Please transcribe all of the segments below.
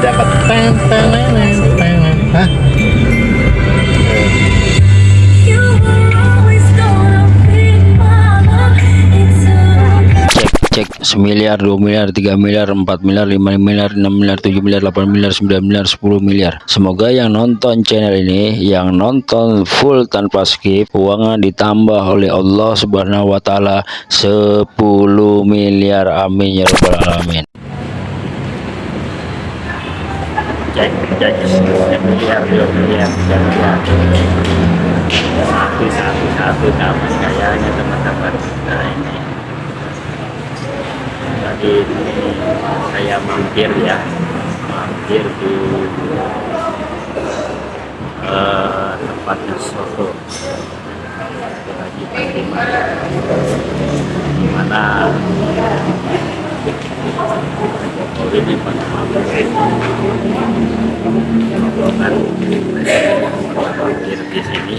dapat Teng, teng, teng, teng. Hah? cek semiliar dua miliar tiga miliar empat miliar lima miliar enam miliar tujuh miliar delapan miliar sembilan miliar sepuluh miliar semoga yang nonton channel ini yang nonton full tanpa skip uangnya ditambah oleh Allah subhanahu wa ta'ala 10 miliar amin ya rabbal alamin cek cek miliar tiga miliar satu satu satu nama kayaknya teman-teman. Nah ini. Tadi saya mampir ya. Mampir di eh, tempatnya soto. Lagi di mana di sini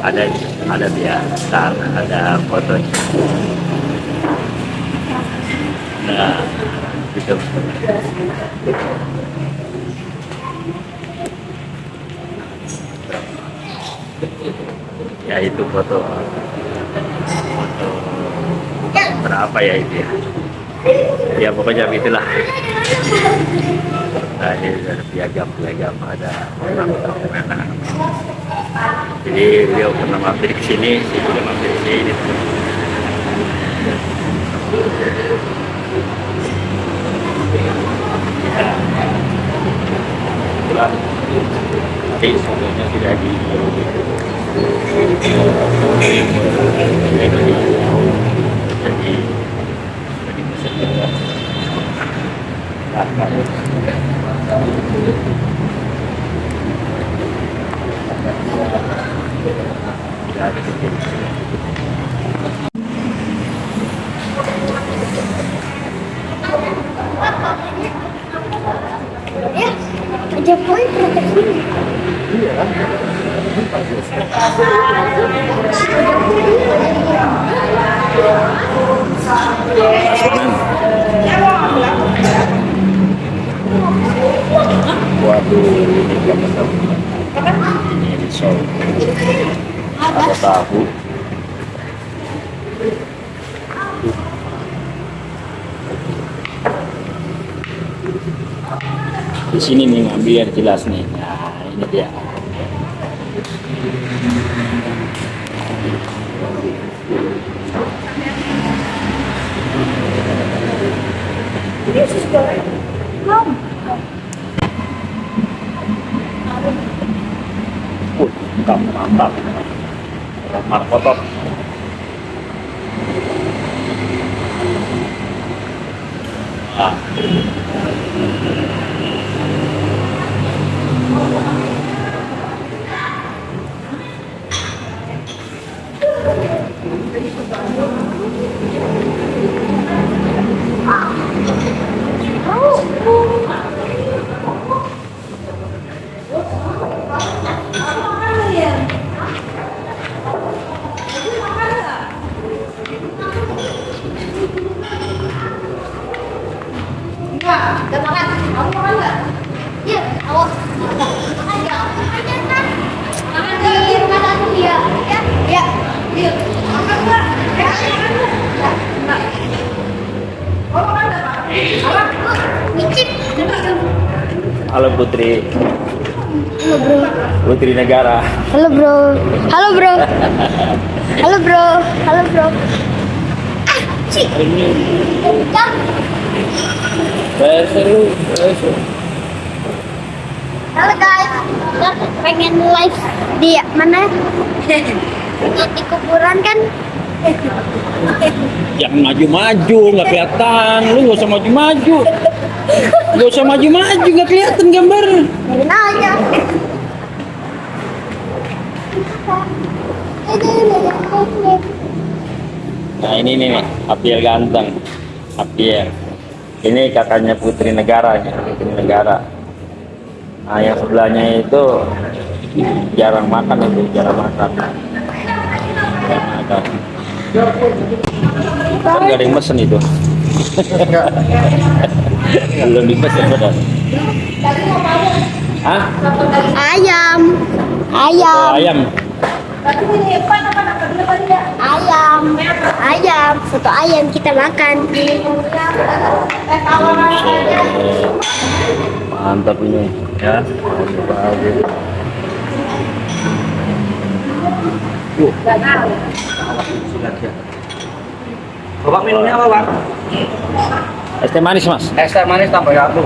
ada ada biasa ada fotonya nah gitu. Ya itu foto berapa ya itu ya? Ya pokoknya itulah terakhir dari piagam piagam. Ada orang orang jadi beliau pernah mampir ke sini saya juga mampir ke sini. Nanti sebelumnya sudah di jadi jadi Nah, ini risol. Ada tahu. Di sini nih Mak, biar jelas nih. Nah, ini dia. Mantap, mantap. Markotok. Ah. Enggak, udah makan. Kamu makan nggak? Iya, awas. Makan nggak? Makan kan? Makan di rumah tante dia. Ya? Ya. Iya. Makan nggak? Ya, makan nggak? Nggak. Kamu makan nggak, Pak? Apa? Micip. Halo Putri, Halo, bro. Putri Negara. Halo, bro. Halo, bro. Halo, bro. Halo, bro. Ah, cik. Ini Kencang. seru, seru. Halo guys, kita pengen live di mana? di, di kuburan kan? Jangan maju-maju, nggak kelihatan. Lu nggak usah maju-maju. Nggak usah maju-maju, nggak kelihatan gambar. Biarin aja. Nah ini nih, Apiel ganteng. Apiel. Ini kakaknya Putri Negara, Putri Negara. Nah yang sebelahnya itu jarang makan itu, jarang makan. Jarang makan. Kan nggak ada yang mesen itu. Belum dipesan padahal. Hah? Ayam. Oh, Ayam. ayam. Ayam. Ayam. Soto ayam kita makan. Mantap ini ya. Bagus. Bapak minumnya apa, Bang? Es teh manis mas. Es teh manis tambah satu.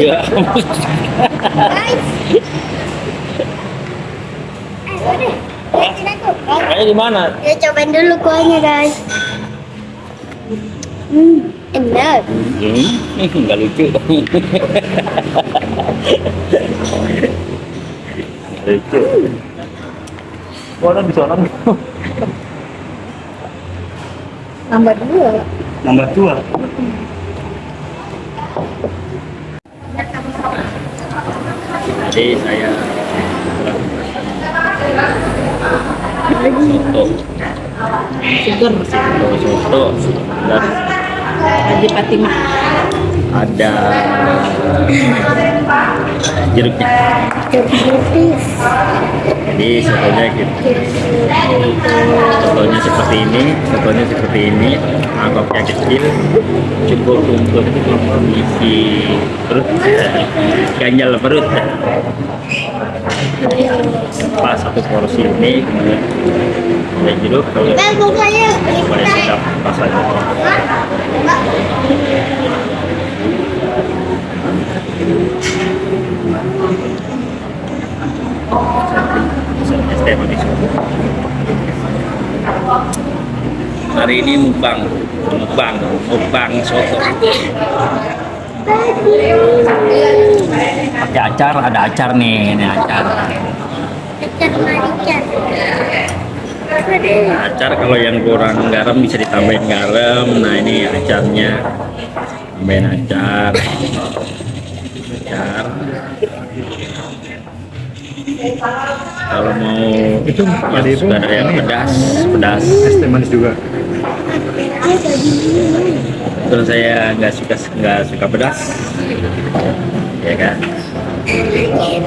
Ya. Guys. Eh. Eh. Kayaknya di mana? Ya cobain dulu kuahnya guys. Hmm, enak. Hmm, nggak lucu. lucu. Orang bisa orang Nambah dua. nambah dua. Jadi saya soto, Seger soto, dan Haji Fatimah. ada jeruknya. Jeruk Jadi sotonya gitu. Sotonya seperti ini, sotonya seperti ini, mangkoknya kecil, cukup untuk isi perut, ganjal perut. Pas satu porsi ini, kemudian ada jeruk, boleh sedap rasanya. Hari ini mukbang, mukbang, mukbang soto. Pakai acar, ada acar nih, ini acar. Acar marican. Acar kalau yang kurang garam bisa ditambahin garam. Nah ini acarnya, tambahin acar. Acar. Kalau mau Itu ada itu, ada yang pedas, pedas. Es teh manis juga. Terus saya nggak suka nggak suka pedas, ya kan.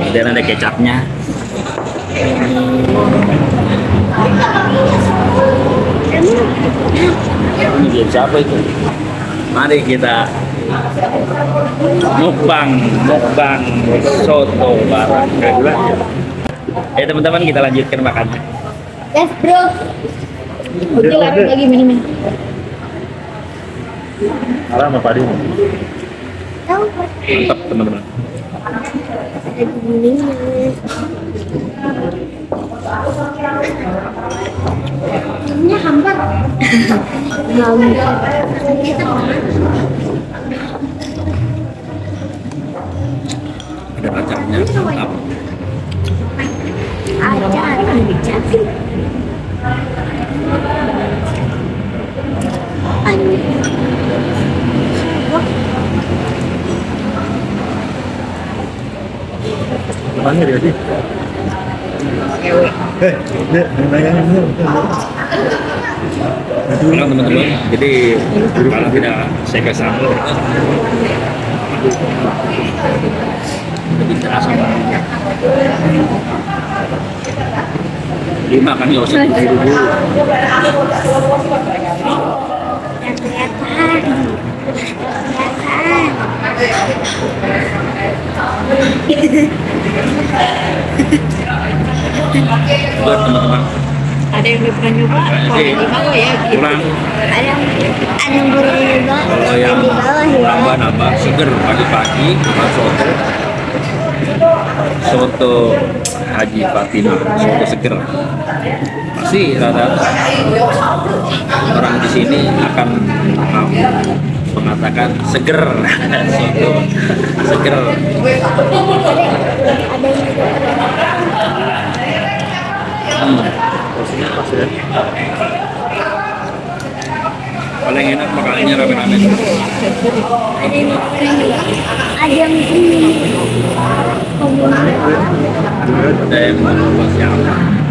Dan ada kecapnya. Ini dia siapa itu? Mari kita mukbang, mukbang soto barang kedua. Eh teman-teman kita lanjutkan makannya. Yes bro. Udah lari lagi minumnya. Alam apa dia? Tahu Mantap teman-teman. ada guningnya. Ini hambar. hambar. Ada acarnya mantap. Acar. Acar. Anu. Mana dia sih? Eh, dia nanya dulu. Tenang teman-teman. Jadi kalau tidak saya ke sambal lebih terasa banget. Lima kan nggak usah diburu dulu. Buat teman-teman. Ada yang belum pernah nyoba, bawah ya. Gitu. kurang. Ada ada yang boleh juga. kalau yang di bawah ya. nambah nambah seger pagi-pagi makan soto. Soto Haji Fatimah soto seger. Pasti rata orang di sini akan um, mengatakan seger. Soto seger. Ada pas ya paling enak makanannya rame-rame. Ada yang ini. Ada yang mau siapa?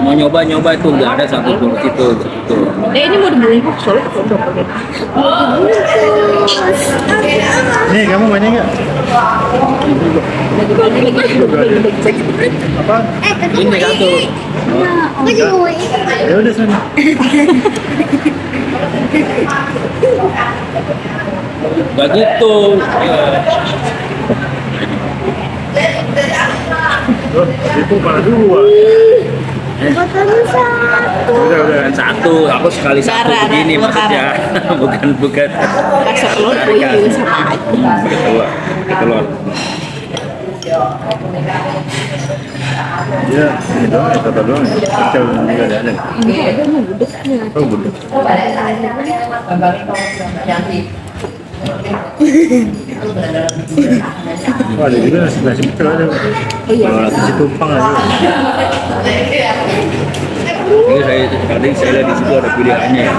Mau nyoba nyoba itu nggak ada satu pun itu itu Eh ini mau dibungkus soalnya. Nih, kamu banyak nggak? Apa? Eh, ini satu ini. Aku juga mau ini. Ya udah sana. nggak gitu itu malah dua. Botolnya satu. Udah, udah. Bukan satu aku sekali satu begini maksudnya bukan bukan Rasa telur puyuh sama aja. pakai telur pakai telur Ya, ini doang, ya, total doang. ya. Kecil juga ada ada. Oh, budak. Oh, ada juga nasi nasi pecel ada. Kalau nasi tumpang ada. ini saya tadi saya lihat di situ ada pilihannya ya.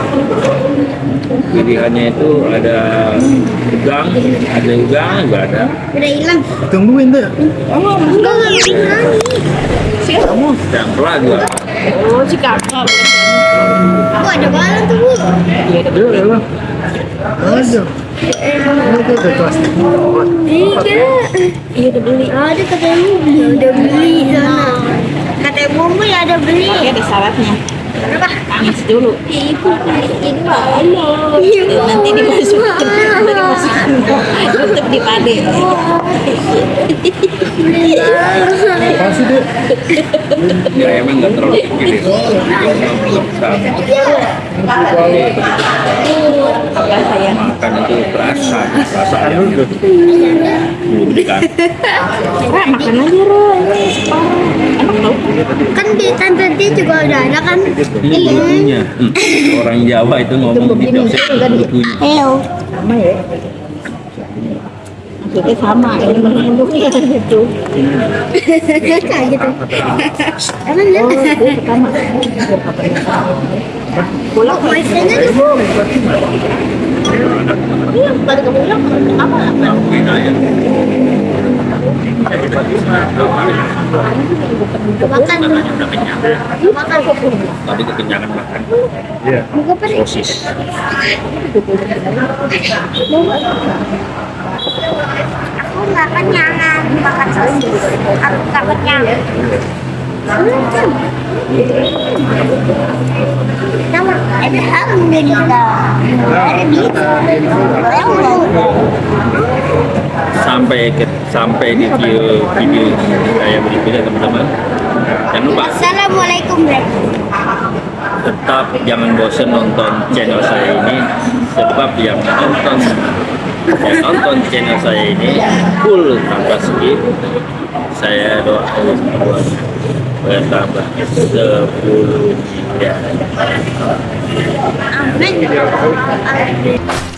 pilihannya itu ada udang ada udang juga ada Udah hilang. Tungguin tuh. Oh, enggak enggak hilang. Siapa kamu? pelan juga Oh si kakak. Oh, ada balon tuh, Bu. Iya ada Ayo, ya Iya. Udah beli. Ada katanya beli. Udah beli sana. Katanya Bumbu ya ada beli. Ada syaratnya. Panas dulu. Ibu ini mana? Nanti dimasukin. Nanti dimasukin. Tutup di pade. Apa sih, Dek? ya emang nggak terlalu gede sayang? makan itu yang dulu. bukan Ra, makan aja Ra. Enak tau. Kan di tante dia juga udah ada kan? Ini bulunya Hmm, orang Jawa itu ngomong tidak usah bulunya Heo. Sama ya. Maksudnya sama. Ini gitu. Kayak gitu. Emang Oh, itu pertama. Pulang di Bu. Iya, balik ke pulang. Beda ya Makan. Makan. tadi kekenyangan makan Iya. Nih? sosis Aku nggak kenyangan makan sosis. Aku nggak kenyang. Nama Alhamdulillah. Ada di sampai ke sampai di video video saya berikutnya teman-teman. Jangan lupa. Assalamualaikum tetap jangan bosan nonton channel saya ini. Sebab yang nonton yang nonton channel saya ini full tanpa skip. Saya buat bertambah 10 miliar Amin.